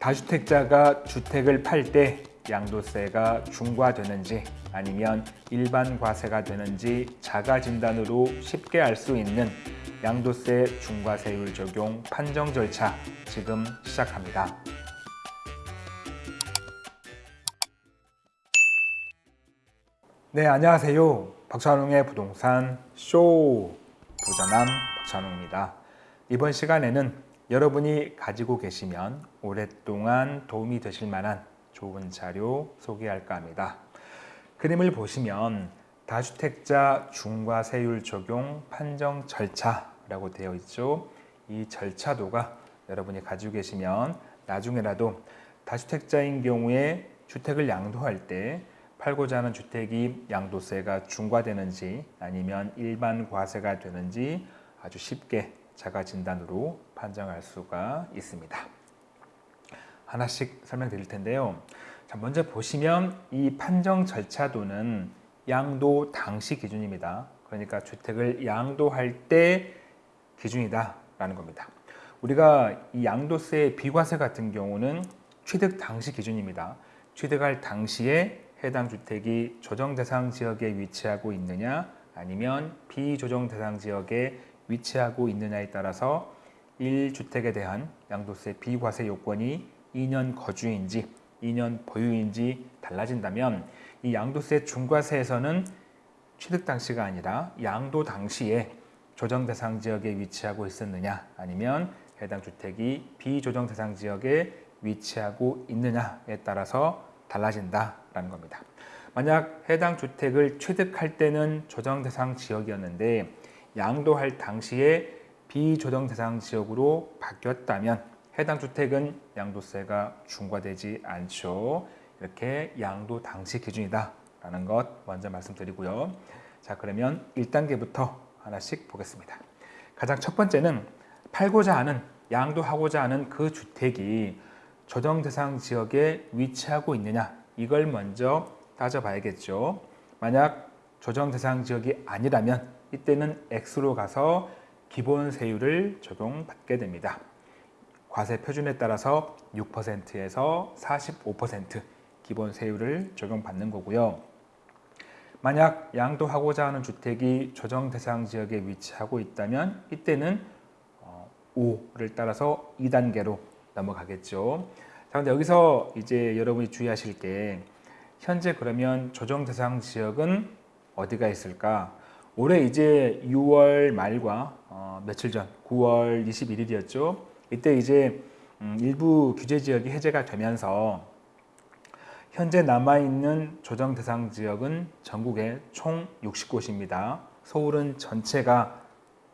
다주택자가 주택을 팔 때 양도세가 중과되는지 아니면 일반 과세가 되는지 자가 진단으로 쉽게 알 수 있는 양도세 중과세율 적용 판정 절차 지금 시작합니다. 네, 안녕하세요. 박찬웅의 부동산 쇼 부자남 박찬웅입니다. 이번 시간에는 여러분이 가지고 계시면 오랫동안 도움이 되실 만한 좋은 자료 소개할까 합니다. 그림을 보시면 다주택자 중과세율 적용 판정 절차라고 되어 있죠. 이 절차도가 여러분이 가지고 계시면 나중에라도 다주택자인 경우에 주택을 양도할 때 팔고자 하는 주택이 양도세가 중과되는지 아니면 일반 과세가 되는지 아주 쉽게 자가 진단으로 판정할 수가 있습니다. 하나씩 설명드릴 텐데요. 자, 먼저 보시면 이 판정 절차도는 양도 당시 기준입니다. 그러니까 주택을 양도할 때 기준이다 라는 겁니다. 우리가 이 양도세 비과세 같은 경우는 취득 당시 기준입니다. 취득할 당시에 해당 주택이 조정 대상 지역에 위치하고 있느냐 아니면 비조정 대상 지역에 위치하고 있느냐에 따라서 1주택에 대한 양도세 비과세 요건이 2년 거주인지 2년 보유인지 달라진다면 이 양도세 중과세에서는 취득 당시가 아니라 양도 당시에 조정 대상 지역에 위치하고 있었느냐 아니면 해당 주택이 비조정 대상 지역에 위치하고 있느냐에 따라서 달라진다라는 겁니다. 만약 해당 주택을 취득할 때는 조정 대상 지역이었는데 양도할 당시에 비조정 대상 지역으로 바뀌었다면 해당 주택은 양도세가 중과되지 않죠. 이렇게 양도 당시 기준이다 라는 것 먼저 말씀드리고요. 자 그러면 1단계부터 하나씩 보겠습니다. 가장 첫 번째는 팔고자 하는 양도하고자 하는 그 주택이 조정 대상 지역에 위치하고 있느냐 이걸 먼저 따져봐야겠죠. 만약 조정 대상 지역이 아니라면 이때는 X로 가서 기본 세율을 적용받게 됩니다. 과세 표준에 따라서 6%에서 45% 기본 세율을 적용받는 거고요. 만약 양도하고자 하는 주택이 조정 대상 지역에 위치하고 있다면 이때는 5를 어, 따라서 2단계로 넘어가겠죠. 자, 근데 여기서 이제 여러분이 주의하실 게 현재 그러면 조정 대상 지역은 어디가 있을까? 올해 이제 6월 말과 어, 며칠 전 9월 21일이었죠. 이때 이제 음, 일부 규제 지역이 해제가 되면서 현재 남아있는 조정 대상 지역은 전국에 총 60곳입니다. 서울은 전체가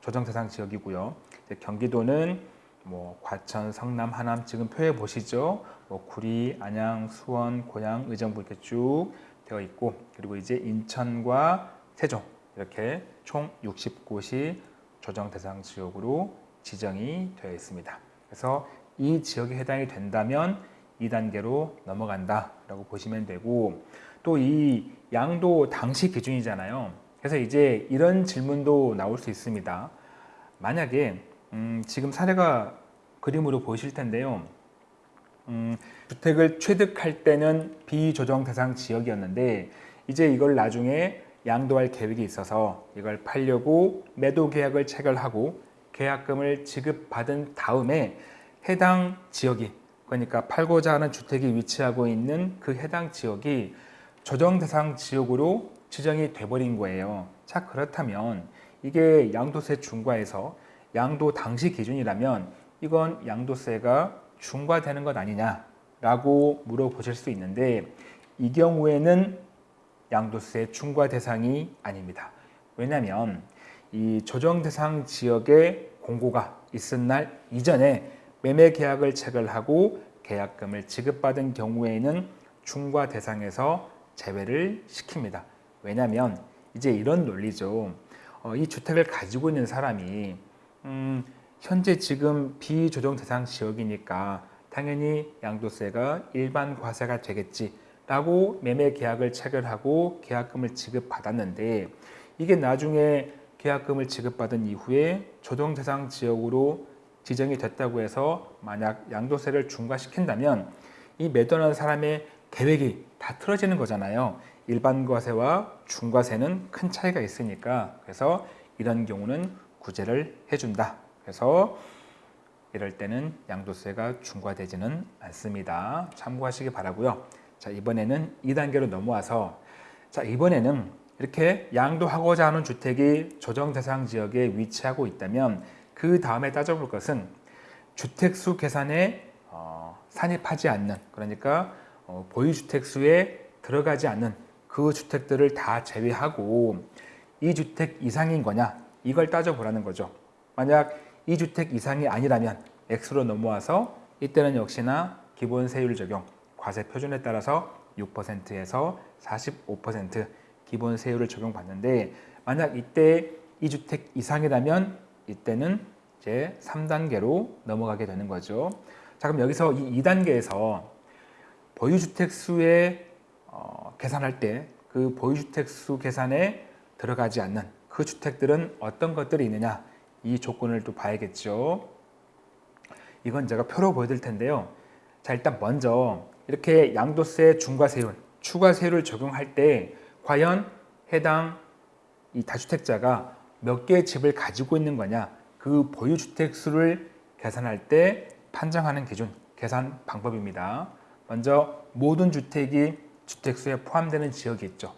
조정 대상 지역이고요. 경기도는 뭐 과천, 성남, 하남 지금 표에 보시죠. 뭐 구리, 안양, 수원, 고양, 의정부 이렇게 쭉 되어 있고 그리고 이제 인천과 세종 이렇게 총 60곳이 조정 대상 지역으로 지정이 되어 있습니다. 그래서 이 지역에 해당이 된다면 2단계로 넘어간다라고 보시면 되고 또 이 양도 당시 기준이잖아요. 그래서 이제 이런 질문도 나올 수 있습니다. 만약에 음, 지금 사례가 그림으로 보이실 텐데요. 음, 주택을 취득할 때는 비조정 대상 지역이었는데 이제 이걸 나중에 양도할 계획이 있어서 이걸 팔려고 매도 계약을 체결하고 계약금을 지급받은 다음에 해당 지역이 그러니까 팔고자 하는 주택이 위치하고 있는 그 해당 지역이 조정 대상 지역으로 지정이 돼버린 거예요. 자 그렇다면 이게 양도세 중과에서 양도 당시 기준이라면 이건 양도세가 중과되는 것 아니냐라고 물어보실 수 있는데 이 경우에는 양도세 중과 대상이 아닙니다. 왜냐하면 이 조정 대상 지역에 공고가 있은 날 이전에 매매 계약을 체결하고 계약금을 지급받은 경우에는 중과 대상에서 제외를 시킵니다. 왜냐하면 이제 이런 논리죠. 어, 이 주택을 가지고 있는 사람이 음, 현재 지금 비조정 대상 지역이니까 당연히 양도세가 일반 과세가 되겠지 라고 매매 계약을 체결하고 계약금을 지급받았는데 이게 나중에 계약금을 지급받은 이후에 조정 대상 지역으로 지정이 됐다고 해서 만약 양도세를 중과시킨다면 이 매도하는 사람의 계획이 다 틀어지는 거잖아요. 일반 과세와 중과세는 큰 차이가 있으니까 그래서 이런 경우는 구제를 해준다. 그래서 이럴 때는 양도세가 중과되지는 않습니다. 참고하시기 바라고요. 자 이번에는 2단계로 넘어와서 자 이번에는 이렇게 양도하고자 하는 주택이 조정 대상 지역에 위치하고 있다면 그 다음에 따져볼 것은 주택수 계산에 어, 산입하지 않는 그러니까 어, 보유주택 수에 들어가지 않는 그 주택들을 다 제외하고 이 주택 이상인 거냐 이걸 따져보라는 거죠. 만약 이 주택 이상이 아니라면 X로 넘어와서 이때는 역시나 기본 세율 적용 과세 표준에 따라서 6%에서 45% 기본 세율을 적용받는데 만약 이때 이 주택 이상이라면 이때는 이제 3단계로 넘어가게 되는 거죠. 자 그럼 여기서 이 2단계에서 보유주택 수에 어, 계산할 때 그 보유주택 수 계산에 들어가지 않는 그 주택들은 어떤 것들이 있느냐 이 조건을 또 봐야겠죠. 이건 제가 표로 보여드릴 텐데요. 자 일단 먼저 이렇게 양도세 중과세율, 추가세율을 적용할 때 과연 해당 이 다주택자가 몇 개의 집을 가지고 있는 거냐 그 보유주택 수를 계산할 때 판정하는 기준, 계산 방법입니다. 먼저 모든 주택이 주택수에 포함되는 지역이 있죠.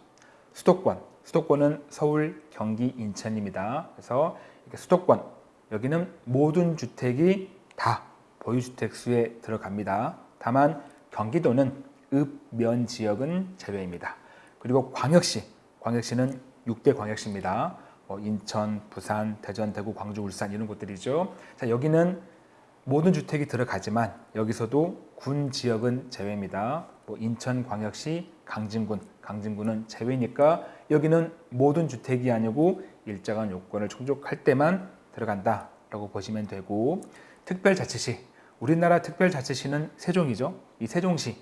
수도권, 수도권은 서울, 경기, 인천입니다. 그래서 수도권, 여기는 모든 주택이 다 보유주택 수에 들어갑니다. 다만 경기도는 읍, 면 지역은 제외입니다. 그리고 광역시, 광역시는 6대 광역시입니다. 뭐 인천, 부산, 대전, 대구, 광주, 울산 이런 곳들이죠. 자, 여기는 모든 주택이 들어가지만 여기서도 군 지역은 제외입니다. 뭐 인천 광역시 강진군, 강진군은 제외니까 여기는 모든 주택이 아니고 일정한 요건을 충족할 때만 들어간다라고 보시면 되고 특별자치시, 우리나라 특별자치시는 세종이죠. 이 세종시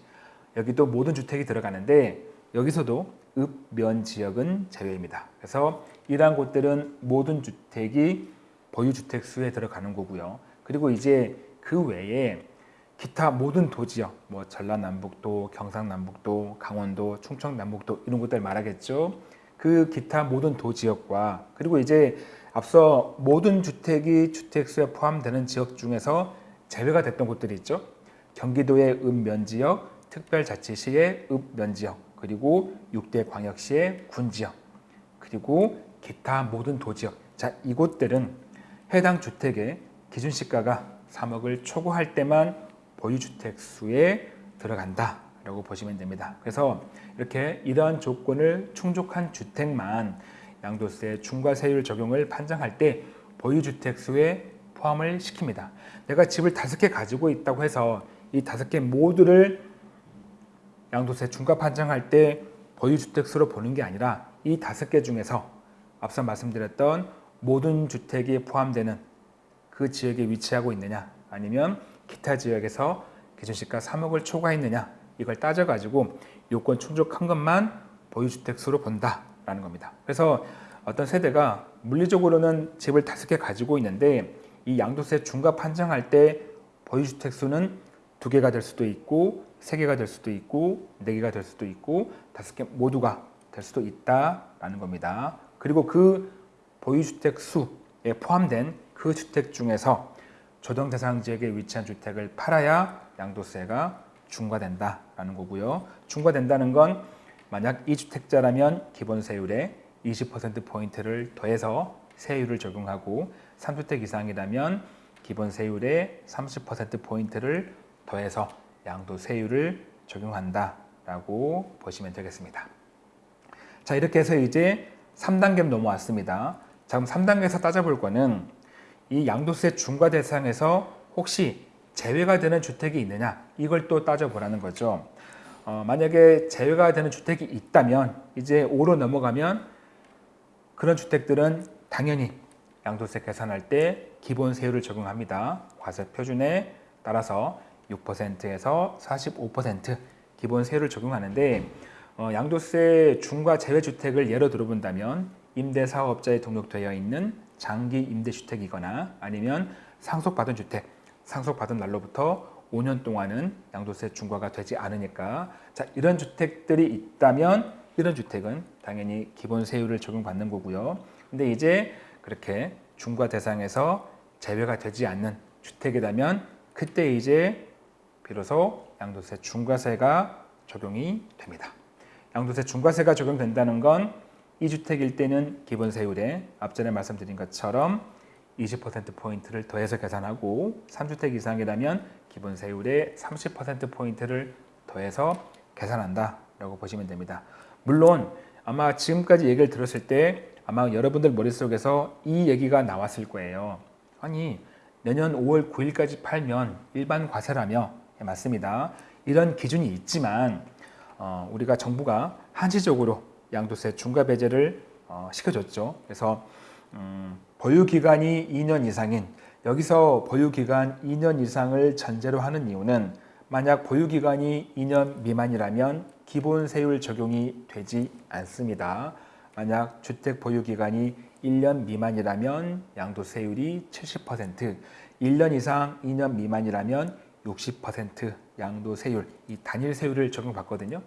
여기도 모든 주택이 들어가는데 여기서도 읍, 면 지역은 제외입니다. 그래서 이러한 곳들은 모든 주택이 보유주택 수에 들어가는 거고요. 그리고 이제 그 외에 기타 모든 도지역, 뭐 전라남북도, 경상남북도, 강원도, 충청남북도 이런 곳들 말하겠죠. 그 기타 모든 도지역과 그리고 이제 앞서 모든 주택이 주택수에 포함되는 지역 중에서 제외가 됐던 곳들이 있죠. 경기도의 읍면지역, 특별자치시의 읍면지역, 그리고 6대 광역시의 군지역, 그리고 기타 모든 도지역. 자, 이곳들은 해당 주택의 기준시가가 3억을 초과할 때만 보유주택 수에 들어간다 라고 보시면 됩니다. 그래서 이렇게 이러한 조건을 충족한 주택만 양도세 중과세율 적용을 판정할 때 보유주택 수에 포함을 시킵니다. 내가 집을 다섯 개 가지고 있다고 해서 이 다섯 개 모두를 양도세 중과 판정할 때 보유주택 수로 보는 게 아니라 이 다섯 개 중에서 앞서 말씀드렸던 모든 주택이 포함되는 그 지역에 위치하고 있느냐 아니면 기타 지역에서 기준시가 3억을 초과했느냐 이걸 따져가지고 요건 충족한 것만 보유주택 수로 본다라는 겁니다. 그래서 어떤 세대가 물리적으로는 집을 다섯 개 가지고 있는데 이 양도세 중과 판정할 때 보유주택 수는 두 개가 될 수도 있고 세 개가 될 수도 있고 네 개가 될 수도 있고 다섯 개 모두가 될 수도 있다라는 겁니다. 그리고 그 보유주택 수에 포함된 그 주택 중에서 조정 대상 지역에 위치한 주택을 팔아야 양도세가 중과된다라는 거고요. 중과된다는 건 만약 이 주택자라면 기본 세율에 20% 포인트를 더해서 세율을 적용하고 3주택 이상이라면 기본 세율에 30% 포인트를 더해서 양도세율을 적용한다라고 보시면 되겠습니다. 자 이렇게 해서 이제 3단계 넘어왔습니다. 자 그럼 3단계에서 따져볼 거는 이 양도세 중과 대상에서 혹시 제외가 되는 주택이 있느냐 이걸 또 따져보라는 거죠. 어, 만약에 제외가 되는 주택이 있다면 이제 5로 넘어가면 그런 주택들은 당연히 양도세 계산할 때 기본 세율을 적용합니다. 과세 표준에 따라서 6%에서 45% 기본 세율을 적용하는데 어, 양도세 중과 제외 주택을 예로 들어본다면 임대사업자에 등록되어 있는 장기 임대주택이거나 아니면 상속받은 주택, 상속받은 날로부터 5년 동안은 양도세 중과가 되지 않으니까 자 이런 주택들이 있다면 이런 주택은 당연히 기본 세율을 적용받는 거고요. 근데 이제 그렇게 중과 대상에서 제외가 되지 않는 주택이라면 그때 이제 비로소 양도세 중과세가 적용이 됩니다. 양도세 중과세가 적용된다는 건 이 주택일 때는 기본 세율에 앞전에 말씀드린 것처럼 20%포인트를 더해서 계산하고 3주택 이상이라면 기본 세율의 30%포인트를 더해서 계산한다라고 보시면 됩니다. 물론 아마 지금까지 얘기를 들었을 때 아마 여러분들 머릿속에서 이 얘기가 나왔을 거예요. 아니 내년 5월 9일까지 팔면 일반 과세라며 예, 맞습니다. 이런 기준이 있지만 어, 우리가 정부가 한시적으로 양도세 중과 배제를 어, 시켜줬죠. 그래서 음, 보유 기간이 2년 이상인 여기서 보유 기간 2년 이상을 전제로 하는 이유는 만약 보유 기간이 2년 미만이라면 기본 세율 적용이 되지 않습니다. 만약 주택 보유 기간이 1년 미만이라면 양도세율이 70%, 1년 이상 2년 미만이라면 60% 양도세율, 이 단일 세율을 적용받거든요.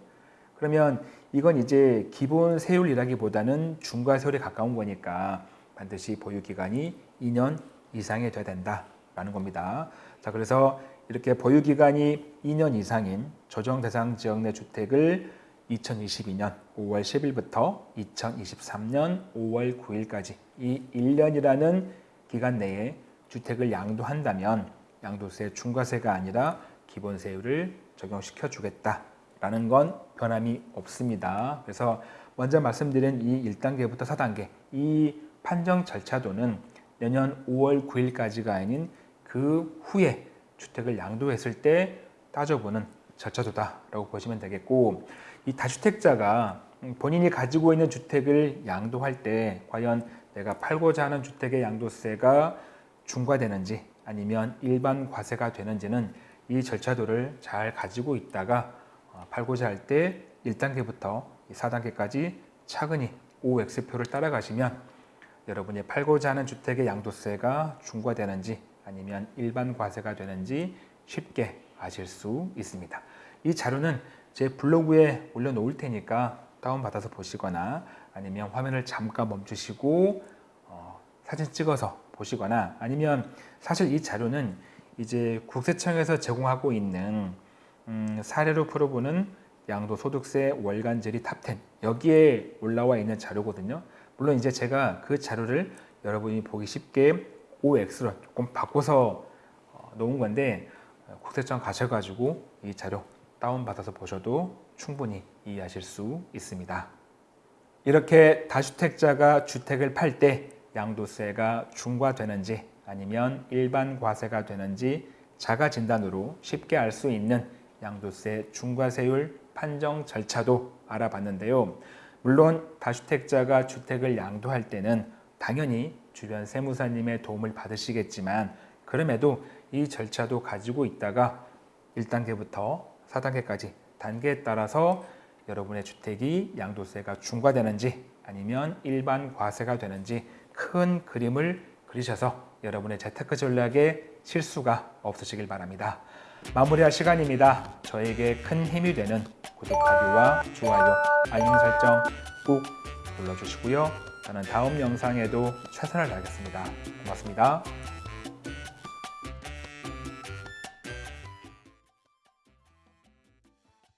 그러면 이건 이제 기본 세율이라기보다는 중과세율에 가까운 거니까 반드시 보유 기간이 2년 이상이 돼야 된다라는 겁니다. 자, 그래서 이렇게 보유 기간이 2년 이상인 조정 대상 지역 내 주택을 2022년 5월 10일부터 2023년 5월 9일까지 이 1년이라는 기간 내에 주택을 양도한다면 양도세 중과세가 아니라 기본세율을 적용시켜 주겠다라는 건 변함이 없습니다. 그래서 먼저 말씀드린 이 1단계부터 4단계 이 판정 절차도는 내년 5월 9일까지가 아닌 그 후에 주택을 양도했을 때 따져보는 절차도다라고 보시면 되겠고 이 다주택자가 본인이 가지고 있는 주택을 양도할 때 과연 내가 팔고자 하는 주택의 양도세가 중과되는지 아니면 일반 과세가 되는지는 이 절차도를 잘 가지고 있다가 어, 팔고자 할 때 1단계부터 4단계까지 차근히 OX표를 따라가시면 여러분이 팔고자 하는 주택의 양도세가 중과되는지 아니면 일반 과세가 되는지 쉽게 아실 수 있습니다. 이 자료는 제 블로그에 올려놓을 테니까 다운받아서 보시거나 아니면 화면을 잠깐 멈추시고 어, 사진 찍어서 보시거나 아니면 사실 이 자료는 이제 국세청에서 제공하고 있는 음, 사례로 풀어보는 양도소득세 월간 질의 top 10 여기에 올라와 있는 자료거든요. 물론 이제 제가 그 자료를 여러분이 보기 쉽게 OX로 조금 바꿔서 어, 놓은 건데 어, 국세청 가셔가지고 이 자료 다운받아서 보셔도 충분히 이해하실 수 있습니다. 이렇게 다주택자가 주택을 팔 때 양도세가 중과되는지 아니면 일반 과세가 되는지 자가 진단으로 쉽게 알 수 있는 양도세 중과세율 판정 절차도 알아봤는데요. 물론 다주택자가 주택을 양도할 때는 당연히 주변 세무사님의 도움을 받으시겠지만 그럼에도 이 절차도 가지고 있다가 1단계부터 4단계까지 단계에 따라서 여러분의 주택이 양도세가 중과되는지 아니면 일반 과세가 되는지 큰 그림을 그리셔서 여러분의 재테크 전략에 실수가 없으시길 바랍니다. 마무리할 시간입니다. 저에게 큰 힘이 되는 구독하기와 좋아요, 알림 설정 꼭 눌러주시고요. 저는 다음 영상에도 최선을 다하겠습니다. 고맙습니다.